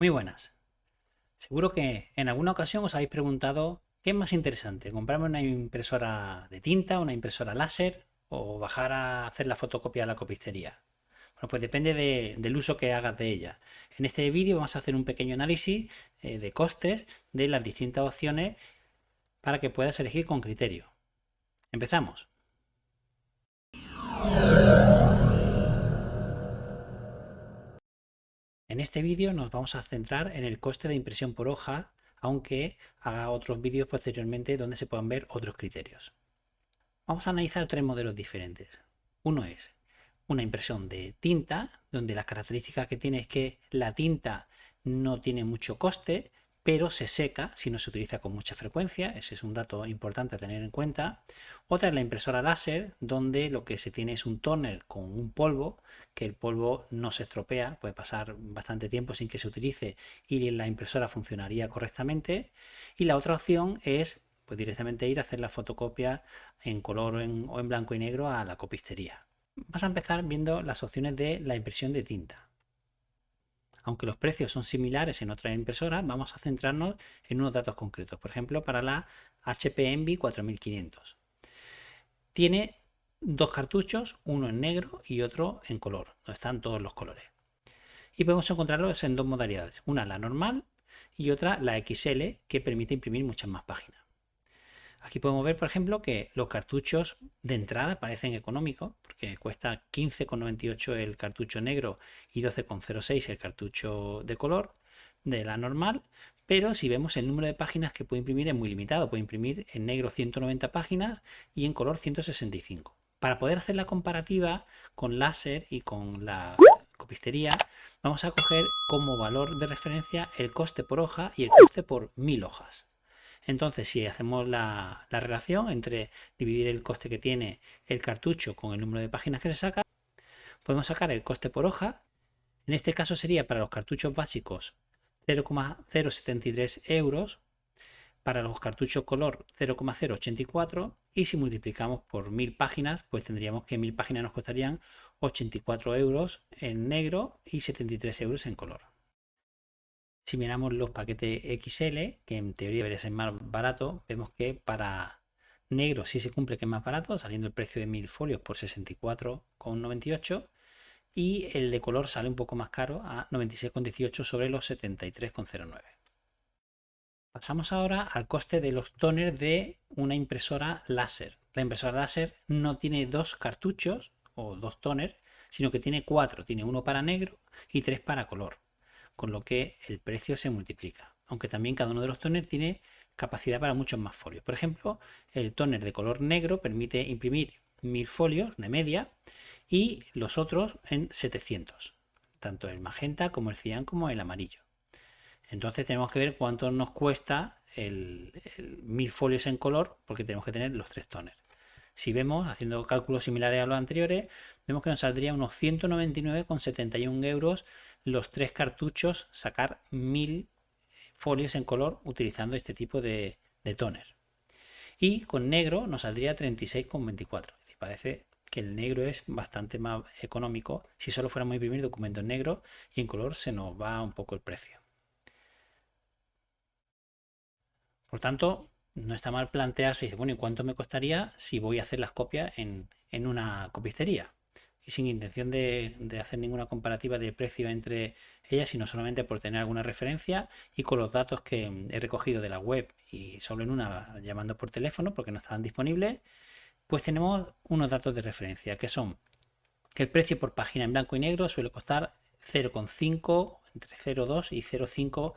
Muy buenas. Seguro que en alguna ocasión os habéis preguntado qué es más interesante, comprarme una impresora de tinta, una impresora láser o bajar a hacer la fotocopia a la copistería. Bueno, pues depende del uso que hagas de ella. En este vídeo vamos a hacer un pequeño análisis eh, de costes de las distintas opciones para que puedas elegir con criterio. Empezamos. En este vídeo nos vamos a centrar en el coste de impresión por hoja, aunque haga otros vídeos posteriormente donde se puedan ver otros criterios. Vamos a analizar tres modelos diferentes. Uno es una impresión de tinta, donde las características que tiene es que la tinta no tiene mucho coste, pero se seca si no se utiliza con mucha frecuencia, ese es un dato importante a tener en cuenta. Otra es la impresora láser, donde lo que se tiene es un tóner con un polvo, que el polvo no se estropea, puede pasar bastante tiempo sin que se utilice y la impresora funcionaría correctamente. Y la otra opción es pues, directamente ir a hacer la fotocopia en color o en blanco y negro a la copistería. Vamos a empezar viendo las opciones de la impresión de tinta aunque los precios son similares en otras impresoras, vamos a centrarnos en unos datos concretos. Por ejemplo, para la HP Envy 4500. Tiene dos cartuchos, uno en negro y otro en color, donde están todos los colores. Y podemos encontrarlos en dos modalidades, una la normal y otra la XL, que permite imprimir muchas más páginas. Aquí podemos ver, por ejemplo, que los cartuchos de entrada parecen económicos, porque cuesta 15,98 el cartucho negro y 12,06 el cartucho de color de la normal, pero si vemos el número de páginas que puede imprimir es muy limitado, puede imprimir en negro 190 páginas y en color 165. Para poder hacer la comparativa con láser y con la copistería, vamos a coger como valor de referencia el coste por hoja y el coste por mil hojas. Entonces, si hacemos la, relación entre dividir el coste que tiene el cartucho con el número de páginas que se saca, podemos sacar el coste por hoja. En este caso sería para los cartuchos básicos 0,073 euros, para los cartuchos color 0,084 y si multiplicamos por 1000 páginas, pues tendríamos que 1000 páginas nos costarían 84 euros en negro y 73 euros en color. Si miramos los paquetes XL, que en teoría debería ser más barato, vemos que para negro sí se cumple que es más barato, saliendo el precio de 1000 folios por 64,98 y el de color sale un poco más caro a 96,18 sobre los 73,09. Pasamos ahora al coste de los toners de una impresora láser. La impresora láser no tiene dos cartuchos o dos toners, sino que tiene cuatro. Tiene uno para negro y tres para color con lo que el precio se multiplica. Aunque también cada uno de los toners tiene capacidad para muchos más folios. Por ejemplo, el toner de color negro permite imprimir 1000 folios de media y los otros en 700, tanto el magenta como el cian como el amarillo. Entonces tenemos que ver cuánto nos cuesta el, 1000 folios en color porque tenemos que tener los tres toners. Si vemos, haciendo cálculos similares a los anteriores, vemos que nos saldría unos 199,71 euros los tres cartuchos, sacar 1000 folios en color utilizando este tipo de, toner. Y con negro nos saldría 36,24. Parece que el negro es bastante más económico. Si solo fuéramos a imprimir documentos en negro y en color se nos va un poco el precio. Por tanto, no está mal plantearse, bueno, ¿y cuánto me costaría si voy a hacer las copias en, una copistería? Y sin intención de, hacer ninguna comparativa de precio entre ellas, sino solamente por tener alguna referencia y con los datos que he recogido de la web y solo en una llamando por teléfono porque no estaban disponibles, pues tenemos unos datos de referencia que son que el precio por página en blanco y negro suele costar 0,5, entre 0,2 y 0,5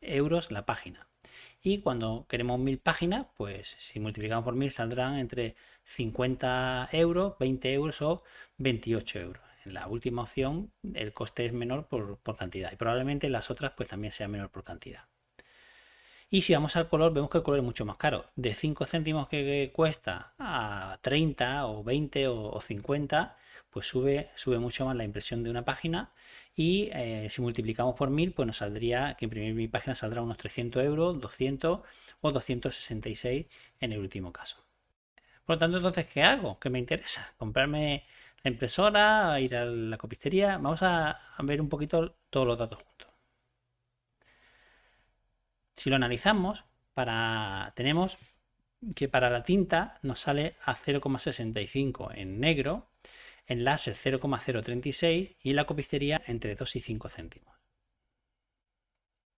euros la página. Y cuando queremos mil páginas, pues si multiplicamos por mil saldrán entre 50 euros, 20 euros o 28 euros. En la última opción el coste es menor por, cantidad y probablemente las otras pues también sea menor por cantidad. Y si vamos al color, vemos que el color es mucho más caro. De 5 céntimos que cuesta a 30 o 20 o 50, pues sube, sube mucho más la impresión de una página y eh, si multiplicamos por 1000 pues nos saldría que imprimir mi página saldrá unos 300 euros, 200 o 266 en el último caso. Por lo tanto, entonces, ¿qué hago? ¿Qué me interesa? ¿Comprarme la impresora? ¿Ir a la copistería? Vamos a, ver un poquito todos los datos juntos. Si lo analizamos, para, tenemos que para la tinta nos sale a 0,65 en negro, en láser 0,036 y en la copistería entre 2 y 5 céntimos.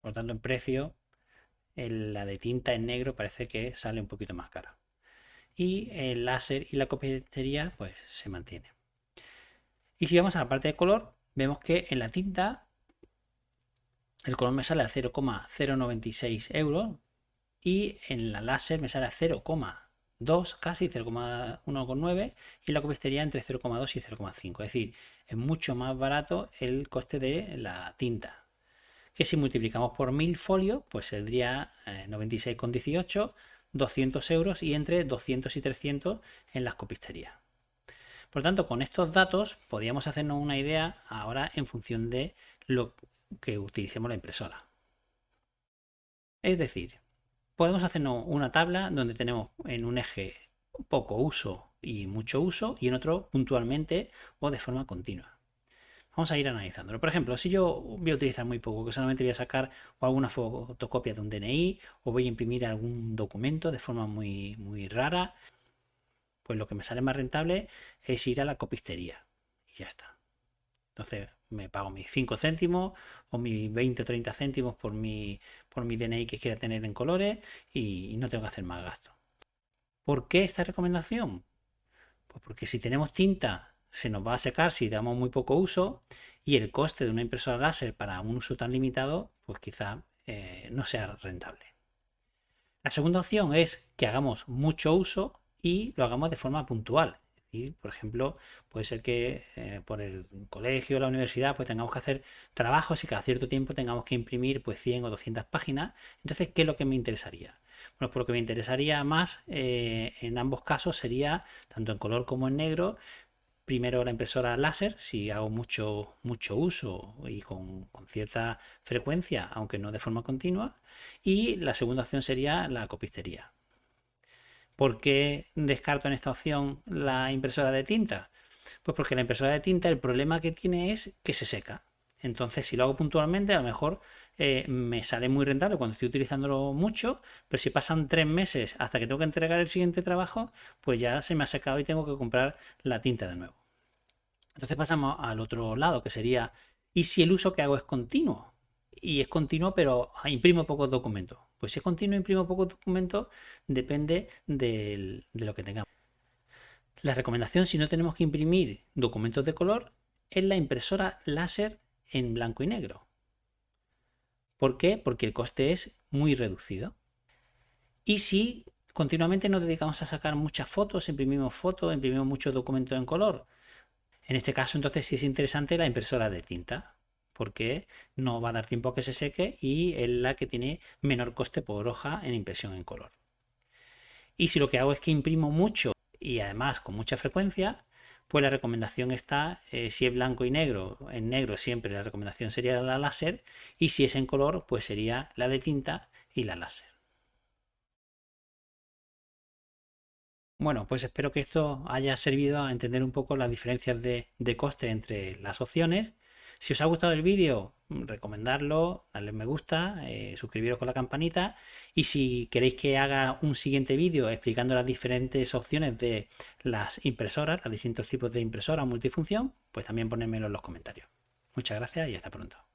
Por tanto, en precio, la de tinta en negro parece que sale un poquito más cara. Y el láser y la copistería pues se mantiene. Y si vamos a la parte de color, vemos que en la tinta el color me sale a 0,096 euros y en la láser me sale a 0,2 casi 0,1,9 y la copistería entre 0,2 y 0,5 es decir es mucho más barato el coste de la tinta que si multiplicamos por 1000 folios pues saldría 96,18 eh, 200 euros y entre 200 y 300 en las copisterías por lo tanto con estos datos podríamos hacernos una idea ahora en función de lo que utilicemos la impresora es decir podemos hacernos una tabla donde tenemos en un eje poco uso y mucho uso y en otro puntualmente o de forma continua. Vamos a ir analizándolo. Por ejemplo, si yo voy a utilizar muy poco, que solamente voy a sacar alguna fotocopia de un DNI o voy a imprimir algún documento de forma muy, muy rara, pues lo que me sale más rentable es ir a la copistería y ya está. Entonces me pago mis 5 céntimos o mis 20 o 30 céntimos por mi, por mi DNI que quiera tener en colores y, no tengo que hacer más gasto. ¿Por qué esta recomendación? Pues porque si tenemos tinta se nos va a secar si damos muy poco uso y el coste de una impresora láser para un uso tan limitado pues quizá eh, no sea rentable. La segunda opción es que hagamos mucho uso y lo hagamos de forma puntual. Y, por ejemplo, puede ser que eh, por el colegio o la universidad pues tengamos que hacer trabajos y cada cierto tiempo tengamos que imprimir pues 100 o 200 páginas. Entonces, ¿qué es lo que me interesaría? Bueno, por lo que me interesaría más eh, en ambos casos sería, tanto en color como en negro, primero la impresora láser, si hago mucho, mucho uso y con, con, cierta frecuencia, aunque no de forma continua. Y la segunda opción sería la copistería. ¿Por qué descarto en esta opción la impresora de tinta? Pues porque la impresora de tinta el problema que tiene es que se seca. Entonces, si lo hago puntualmente, a lo mejor eh, me sale muy rentable cuando estoy utilizándolo mucho, pero si pasan tres meses hasta que tengo que entregar el siguiente trabajo, pues ya se me ha secado y tengo que comprar la tinta de nuevo. Entonces pasamos al otro lado, que sería, ¿y si el uso que hago es continuo? Y es continuo, pero imprimo pocos documentos. Pues si es continuo imprimo pocos documentos, depende de lo que tengamos. La recomendación si no tenemos que imprimir documentos de color es la impresora láser en blanco y negro. ¿Por qué? Porque el coste es muy reducido. Y si continuamente nos dedicamos a sacar muchas fotos, imprimimos fotos, imprimimos muchos documentos en color, en este caso entonces sí es interesante la impresora de tinta porque no va a dar tiempo a que se seque y es la que tiene menor coste por hoja en impresión en color. Y si lo que hago es que imprimo mucho y además con mucha frecuencia, pues la recomendación está, eh, si es blanco y negro, en negro siempre la recomendación sería la láser y si es en color, pues sería la de tinta y la láser. Bueno, pues espero que esto haya servido a entender un poco las diferencias de coste entre las opciones si os ha gustado el vídeo, recomendarlo, darle me gusta, eh, suscribiros con la campanita y si queréis que haga un siguiente vídeo explicando las diferentes opciones de las impresoras, los distintos tipos de impresora multifunción, pues también ponedmelo en los comentarios. Muchas gracias y hasta pronto.